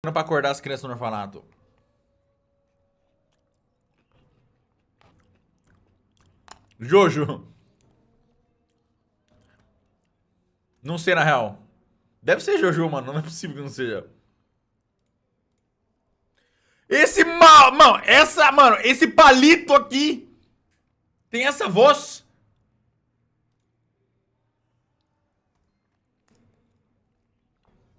pra acordar as crianças no orfanato. Jojo. Não sei, na real. Deve ser Jojo, mano. Não é possível que não seja. Esse mal... Mano, essa... Mano, esse palito aqui... Tem essa voz...